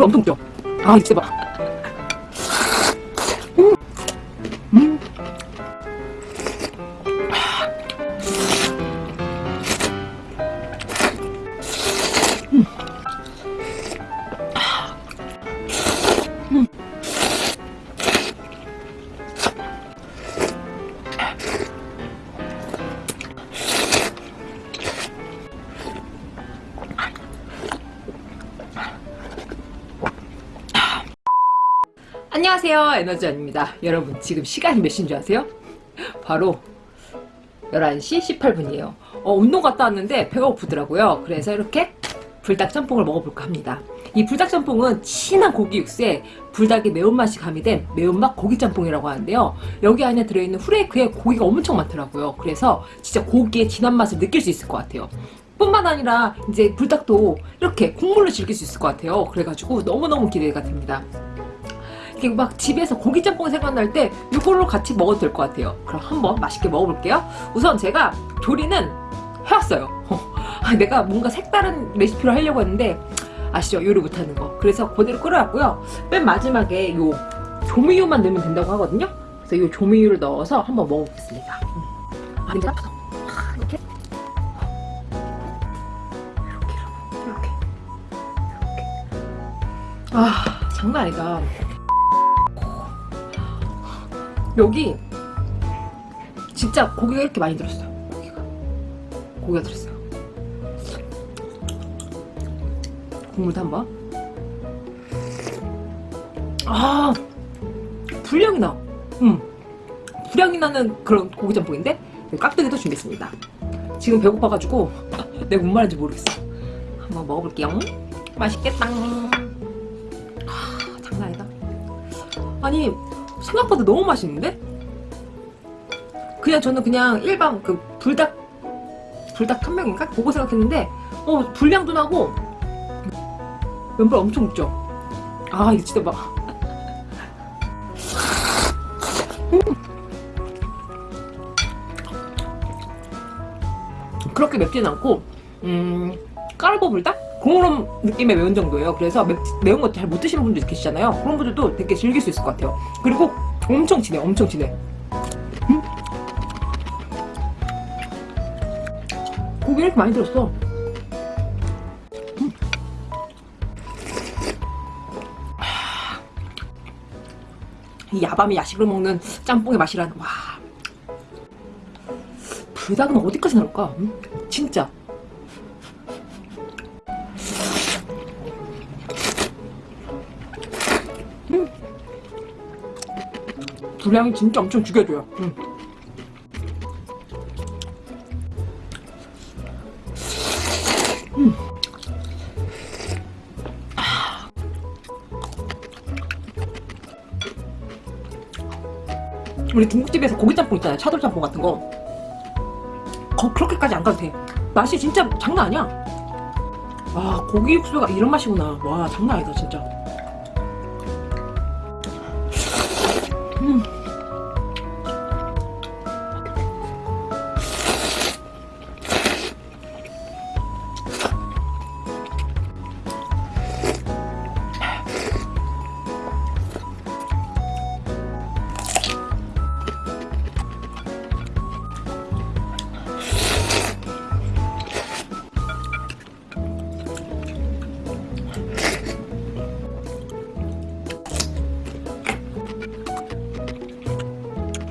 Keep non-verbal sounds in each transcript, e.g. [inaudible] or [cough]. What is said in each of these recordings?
엄청 죠 아, 진짜 봐. 안녕하세요. 에너지원입니다. 여러분 지금 시간이 몇 시인 줄 아세요? 바로 11시 18분이에요. 어, 운동 갔다 왔는데 배가 고프더라고요. 그래서 이렇게 불닭 짬뽕을 먹어볼까 합니다. 이 불닭 짬뽕은 진한 고기 육수에 불닭의 매운맛이 가미된 매운맛 고기 짬뽕이라고 하는데요. 여기 안에 들어있는 후레이크에 고기가 엄청 많더라고요. 그래서 진짜 고기의 진한 맛을 느낄 수 있을 것 같아요. 뿐만 아니라 이제 불닭도 이렇게 국물로 즐길 수 있을 것 같아요. 그래가지고 너무너무 기대가 됩니다 이렇게 막 집에서 고기짬뽕 생각날 때 이걸로 같이 먹어도 될 것 같아요. 그럼 한번 맛있게 먹어볼게요. 우선 제가 조리는 해왔어요. [laughs] 아, 내가 뭔가 색다른 레시피로 하려고 했는데 아시죠? 요리 못하는 거. 그래서 그대로 끓여왔고요. 맨 마지막에 요 조미유만 넣으면 된다고 하거든요. 그래서 요 조미유를 넣어서 한번 먹어보겠습니다. 음. 아 냄새 이렇게? 이렇게 이렇게 이렇게. 아 장난 아니다 여기 진짜 고기가 이렇게 많이 들었어요 고기가. 고기가 들었어요 국물도 한번. 아 불량이 나. 음. 불량이 나는 그런 고기짬뽕인데 깍두기도 준비했습니다. 지금 배고파가지고 [laughs] 내가 뭔 말인지 모르겠어. 한번 먹어볼게요. 맛있겠다. 아 장난 아니다. 아니 생각보다 너무 맛있는데? 그냥 저는 그냥 일반 그 불닭 불닭 탐명인가? 그거 생각했는데 어 불량도 나고 면발 엄청 묻죠? 아 이거 진짜 막 음. 그렇게 맵지는 않고 음 까르보 불닭? 그런 느낌의 매운 정도예요 그래서 매, 매운 거 잘 못 드시는 분들 계시잖아요 그런 분들도 되게 즐길 수 있을 것 같아요 그리고 엄청 진해 엄청 진해 음? 고기 이렇게 많이 들었어 음. 이 야밤에 야식으로 먹는 짬뽕의 맛이라는 와 불닭은 어디까지 나올까? 음? 진짜 분량이 진짜 엄청 죽여줘요. 음. 음. 우리 중국집에서 고기짬뽕 있잖아요. 차돌짬뽕 같은 거. 거, 그렇게까지 안 가도 돼. 맛이 진짜 장난 아니야. 아 고기 육수가 이런 맛이구나. 와 장난 아니다 진짜 음.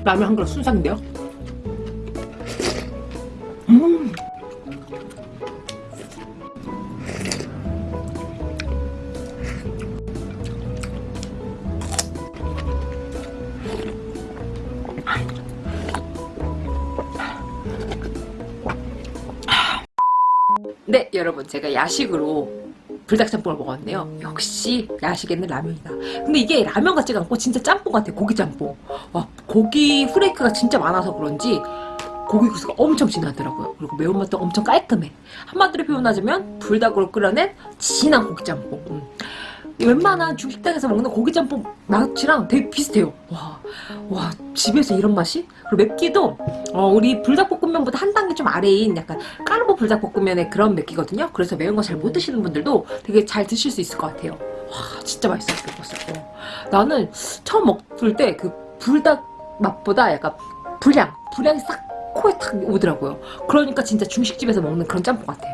라면 한 그릇 순삭인데요 음. 네 여러분 제가 야식으로 불닭 짬뽕을 먹었는데요. 역시 야식에는 라면이다. 근데 이게 라면 같지가 않고 진짜 짬뽕 같아 고기 짬뽕. 와 고기 후레이크가 진짜 많아서 그런지 고기 국수가 엄청 진하더라고요. 그리고 매운맛도 엄청 깔끔해. 한마디로 표현하자면 불닭으로 끓여낸 진한 고기 짬뽕. 음. 웬만한 중식당에서 먹는 고기짬뽕 맛이랑 되게 비슷해요 와, 와 집에서 이런 맛이? 그리고 맵기도 어, 우리 불닭볶음면보다 한 단계 좀 아래인 약간 까르보 불닭볶음면의 그런 맵기거든요 그래서 매운 거 잘 못 드시는 분들도 되게 잘 드실 수 있을 것 같아요 와 진짜 맛있었어 먹었어요. 나는 처음 먹을 때 그 불닭 맛보다 약간 불향 불향이 싹 코에 탁 오더라고요. 그러니까 진짜 중식집에서 먹는 그런 짬뽕 같아요.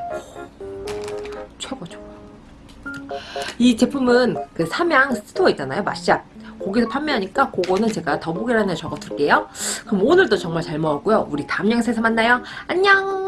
이 제품은 그 삼양 스토어 있잖아요. 맛샵. 거기서 판매하니까 그거는 제가 더보기란에 적어둘게요. 그럼 오늘도 정말 잘 먹었고요. 우리 다음 영상에서 만나요. 안녕!